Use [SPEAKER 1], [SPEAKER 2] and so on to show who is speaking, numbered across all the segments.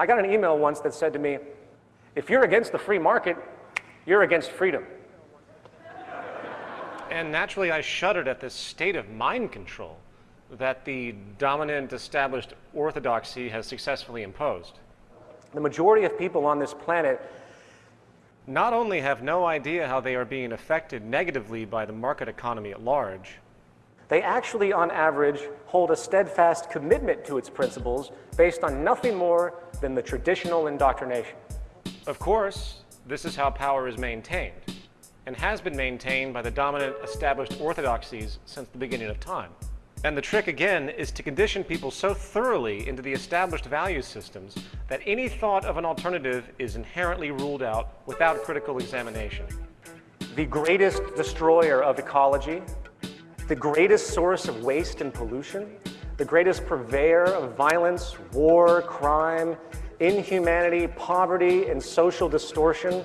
[SPEAKER 1] I got an email once that said to me, if you're against the free market, you're against freedom.
[SPEAKER 2] And naturally, I shuddered at this state of mind control that the dominant established orthodoxy has successfully imposed.
[SPEAKER 1] The majority of people on this planet
[SPEAKER 2] not only have no idea how they are being affected negatively by the market economy at large,
[SPEAKER 1] they actually, on average, hold a steadfast commitment to its principles based on nothing more than the traditional indoctrination.
[SPEAKER 2] Of course, this is how power is maintained, and has been maintained by the dominant established orthodoxies since the beginning of time. And the trick again is to condition people so thoroughly into the established value systems that any thought of an alternative is inherently ruled out without critical examination.
[SPEAKER 1] The greatest destroyer of ecology, the greatest source of waste and pollution, the greatest purveyor of violence, war, crime, inhumanity, poverty, and social distortion,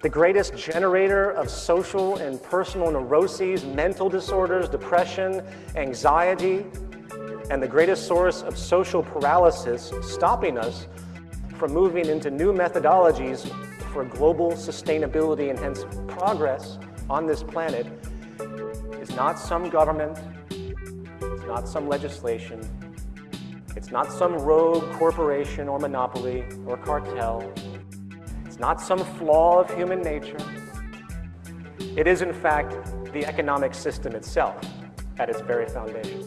[SPEAKER 1] the greatest generator of social and personal neuroses, mental disorders, depression, anxiety, and the greatest source of social paralysis, stopping us from moving into new methodologies for global sustainability and hence progress on this planet not some government, it's not some legislation, it's not some rogue corporation or monopoly or cartel, it's not some flaw of human nature. It is, in fact, the economic system itself at its very foundation.